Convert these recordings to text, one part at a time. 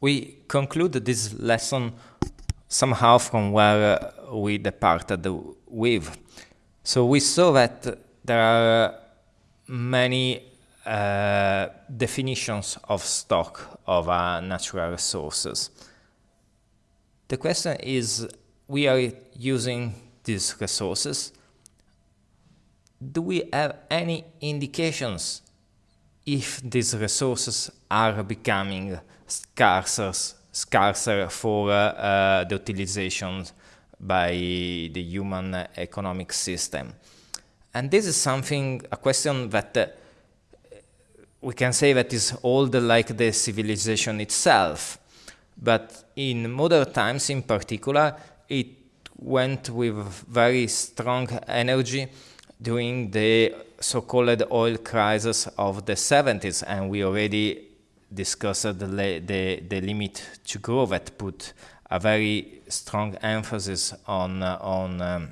we conclude this lesson somehow from where uh, we departed with. So we saw that there are many uh, definitions of stock of uh, natural resources. The question is, we are using these resources. Do we have any indications if these resources are becoming scarcer, scarcer for uh, uh, the utilization by the human economic system. And this is something, a question that uh, we can say that is old like the civilization itself. But in modern times in particular, it went with very strong energy during the so-called oil crisis of the 70s, and we already discussed the, the, the limit to grow that put a very strong emphasis on, uh, on, um,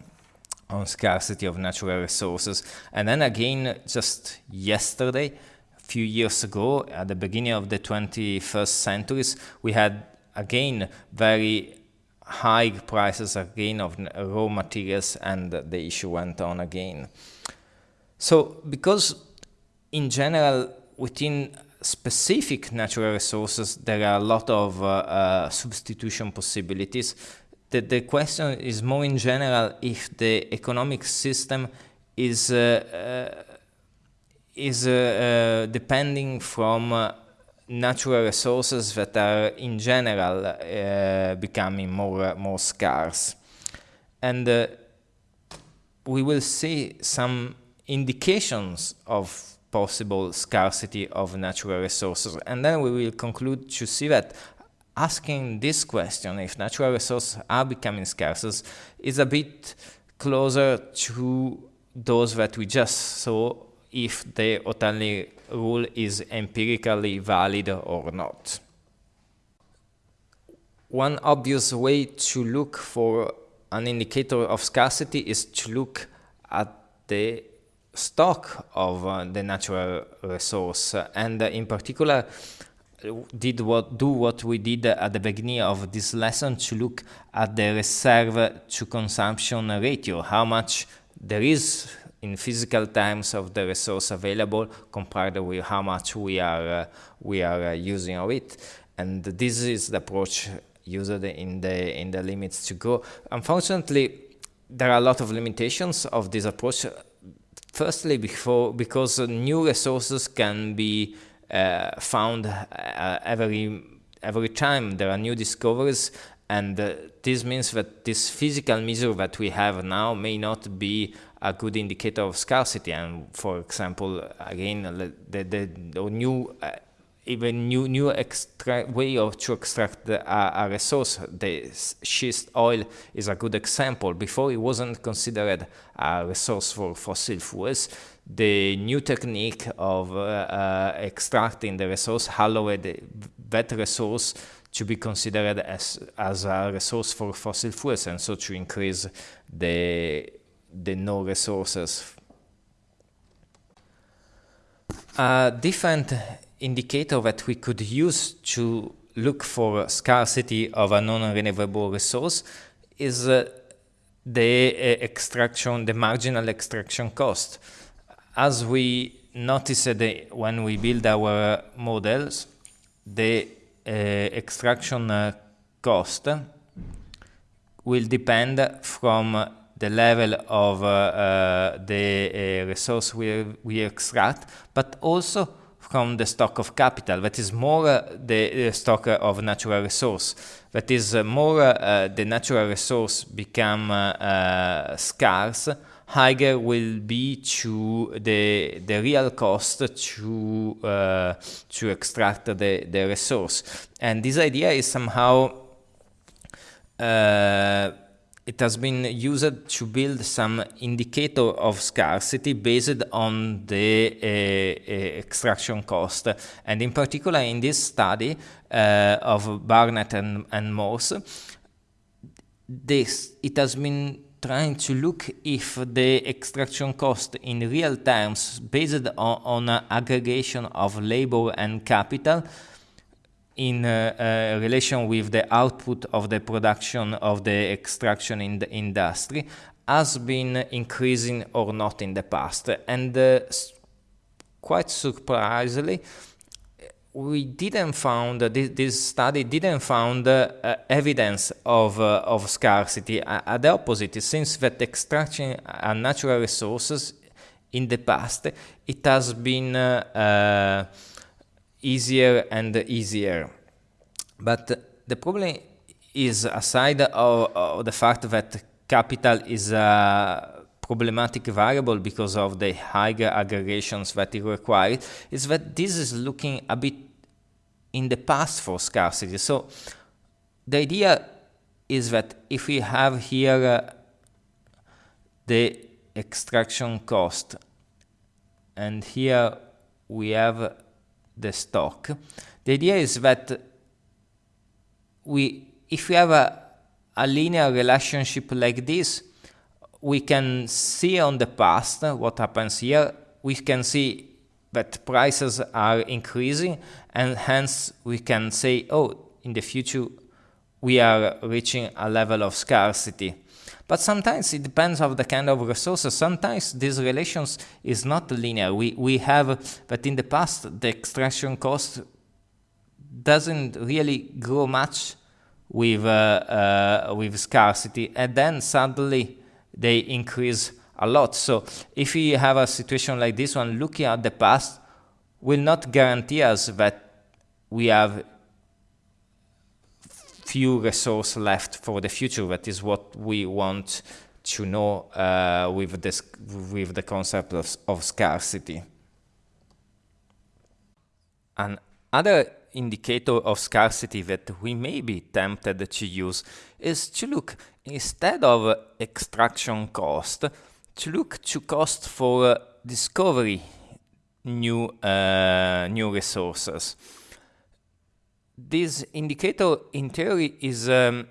on scarcity of natural resources. And then again, just yesterday, a few years ago, at the beginning of the 21st centuries, we had again very high prices again of raw materials and the issue went on again. So because in general within specific natural resources there are a lot of uh, uh, substitution possibilities, the, the question is more in general if the economic system is uh, uh is uh, uh, depending from natural resources that are in general uh, becoming more more scarce. And uh, we will see some indications of possible scarcity of natural resources. And then we will conclude to see that asking this question if natural resources are becoming scarce is a bit closer to those that we just saw if the Hotelling rule is empirically valid or not. One obvious way to look for an indicator of scarcity is to look at the stock of uh, the natural resource and uh, in particular did what do what we did at the beginning of this lesson to look at the reserve to consumption ratio how much there is in physical terms of the resource available compared with how much we are uh, we are uh, using of it and this is the approach used in the in the limits to go. unfortunately there are a lot of limitations of this approach firstly before because new resources can be uh, found uh, every every time there are new discoveries and uh, this means that this physical measure that we have now may not be a good indicator of scarcity. And for example, again, the, the, the new uh, even new new extract way of to extract the, uh, a resource. The schist oil is a good example. Before it wasn't considered a resource for fossil fuels. The new technique of uh, uh, extracting the resource allowed that resource to be considered as as a resource for fossil fuels, and so to increase the the no resources. A different indicator that we could use to look for scarcity of a non-renewable resource is uh, the uh, extraction, the marginal extraction cost. As we noticed uh, when we build our models, the extraction uh, cost will depend from the level of uh, uh, the uh, resource we, we extract, but also from the stock of capital, that is more the stock of natural resource. That is more the natural resource become scarce, higher will be to the the real cost to uh, to extract the the resource and this idea is somehow uh, it has been used to build some indicator of scarcity based on the uh, uh, extraction cost. And in particular, in this study uh, of Barnett and, and Morse, this, it has been trying to look if the extraction cost in real terms based on, on aggregation of labor and capital in uh, relation with the output of the production of the extraction in the industry has been increasing or not in the past. And uh, quite surprisingly, we didn't found uh, this, this, study didn't found uh, evidence of uh, of scarcity. At the opposite, it seems that extraction natural resources in the past it has been uh, easier and easier. But the problem is aside of, of the fact that capital is a problematic variable because of the higher aggregations that it requires, is that this is looking a bit in the past for scarcity. So the idea is that if we have here uh, the extraction cost and here we have the stock, the idea is that we if we have a, a linear relationship like this, we can see on the past what happens here. We can see that prices are increasing and hence we can say, oh, in the future we are reaching a level of scarcity. But sometimes it depends on the kind of resources. Sometimes this relations is not linear. We, we have that in the past the extraction cost doesn't really grow much with, uh, uh, with scarcity and then suddenly they increase a lot. So if we have a situation like this one, looking at the past will not guarantee us that we have few resources left for the future. That is what we want to know uh, with this with the concept of, of scarcity. Another indicator of scarcity that we may be tempted to use is to look instead of extraction cost to look to cost for discovery new uh, new resources. This indicator in theory is um,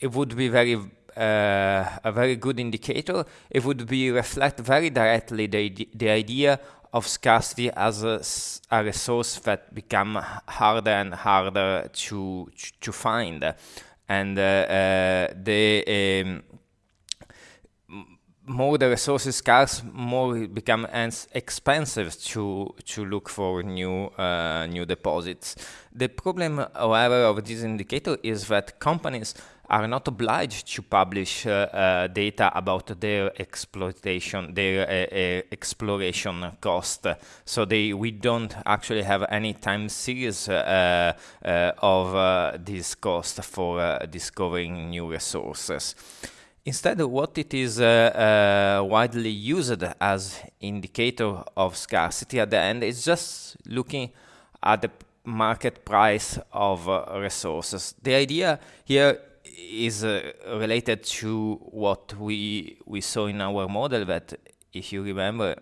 it would be very uh, a very good indicator. It would be reflect very directly the, the idea of scarcity as a, a resource that become harder and harder to to find. And uh, uh, the um, more the resources scarce, more it becomes expensive to to look for new uh, new deposits. The problem, however, of this indicator is that companies are not obliged to publish uh, uh, data about their exploitation, their uh, uh, exploration cost. So they we don't actually have any time series uh, of this cost for discovering new resources. Instead, of what it is uh, uh, widely used as indicator of scarcity at the end is just looking at the market price of uh, resources. The idea here is uh, related to what we we saw in our model that if you remember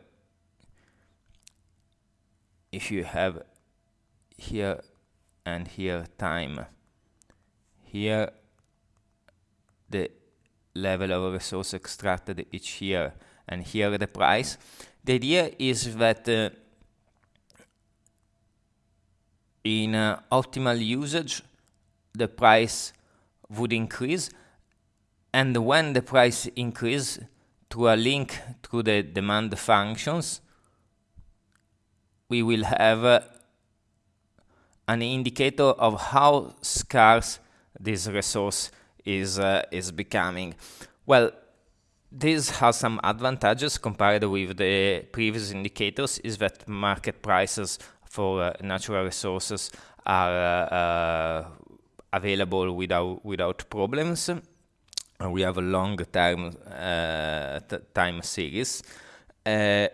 if you have here and here time here the level of resource extracted each year and here the price. The idea is that uh, in uh, optimal usage the price would increase and when the price increase through a link to the demand functions we will have uh, an indicator of how scarce this resource is uh, is becoming. Well, this has some advantages compared with the previous indicators is that market prices for uh, natural resources are uh, available without without problems. we have a long term uh, time series. Uh,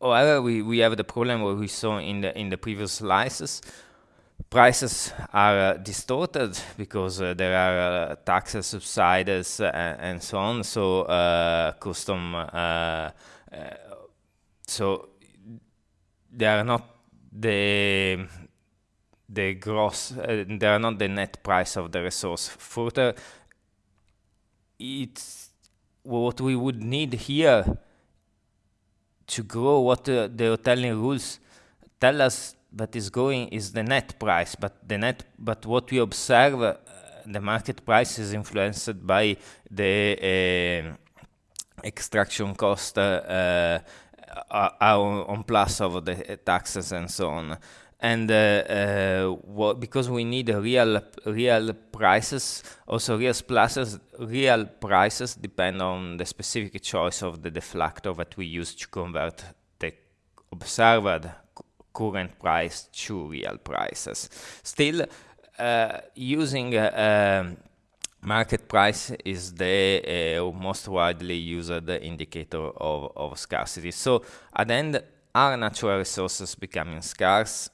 however, we, we have the problem what we saw in the in the previous slices prices are uh, distorted because uh, there are uh, taxes, subsidies, uh, and so on. So uh, custom, uh, so they are not the the gross, they are not the net price of the resource. Further, it's what we would need here to grow. What the Hotelling rules tell us that is going is the net price, but the net, but what we observe, uh, the market price is influenced by the uh, extraction cost uh, uh, on plus of the taxes and so on. And because we need real real prices, also real prices, real prices depend on the specific choice of the deflector that we use to convert the observed current price to real prices. Still, uh, using uh, market price is the uh, most widely used indicator of, of scarcity. So at the end, are natural resources becoming scarce?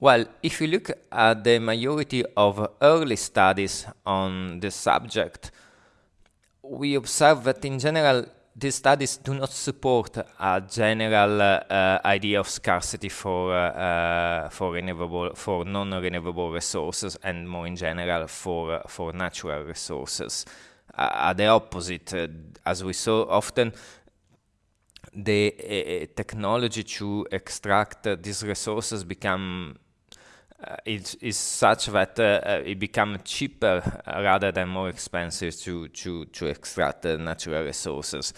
Well, if you look at the majority of early studies on the subject, we observe that in general these studies do not support a general uh, idea of scarcity for uh, uh, for renewable for non-renewable resources and more in general for for natural resources. At the opposite, uh, as we saw often, the uh, technology to extract these resources become uh, it is such that uh, it becomes cheaper rather than more expensive to, to, to extract natural resources.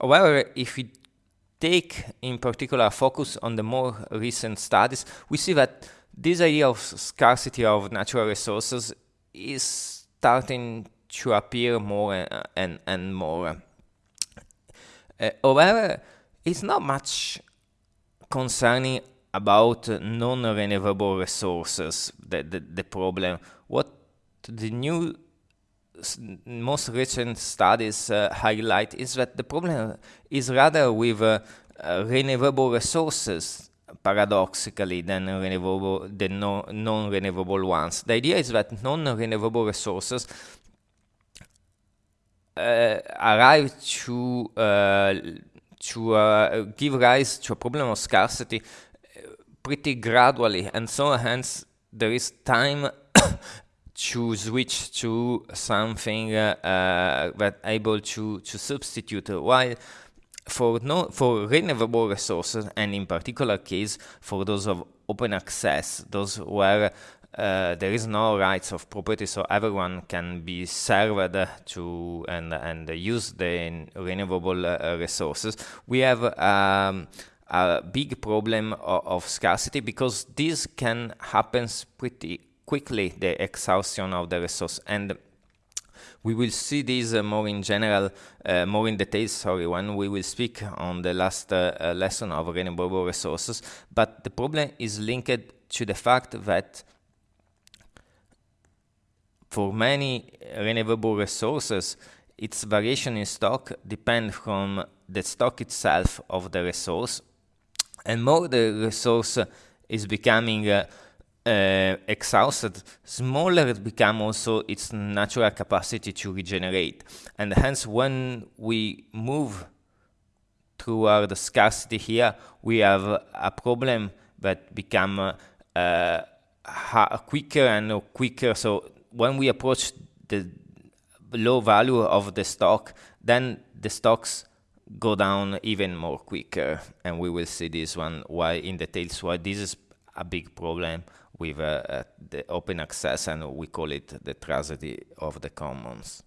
However, if we take in particular focus on the more recent studies, we see that this idea of scarcity of natural resources is starting to appear more uh, and, and more. Uh, however, it's not much concerning about non-renewable resources, the, the, the problem. What the new most recent studies uh, highlight is that the problem is rather with uh, uh, renewable resources paradoxically than renewable the no, non-renewable ones. The idea is that non-renewable resources uh, arrive to uh, to uh, give rise to a problem of scarcity pretty gradually. And so hence there is time to switch to something uh, that able to to substitute. While for no for renewable resources and in particular case for those of open access those where uh, there is no rights of property, so everyone can be served to and and use the renewable uh, resources. We have um, a big problem of, of, scarcity because this can happen pretty quickly, the exhaustion of the resource. And we will see this uh, more in general, uh, more in detail, sorry, when we will speak on the last uh, uh lesson of renewable resources. But the problem is linked to the fact that for many renewable resources, its variation in stock depends from the stock itself of the resource and more the resource is becoming uh, uh, exhausted, smaller it becomes also its natural capacity to regenerate. And hence, when we move toward the scarcity here, we have a problem that become uh, quicker and quicker. So when we approach the low value of the stock, then the stocks go down even more quicker and we will see this one why in details why this is a big problem with uh, uh, the open access and we call it the tragedy of the commons.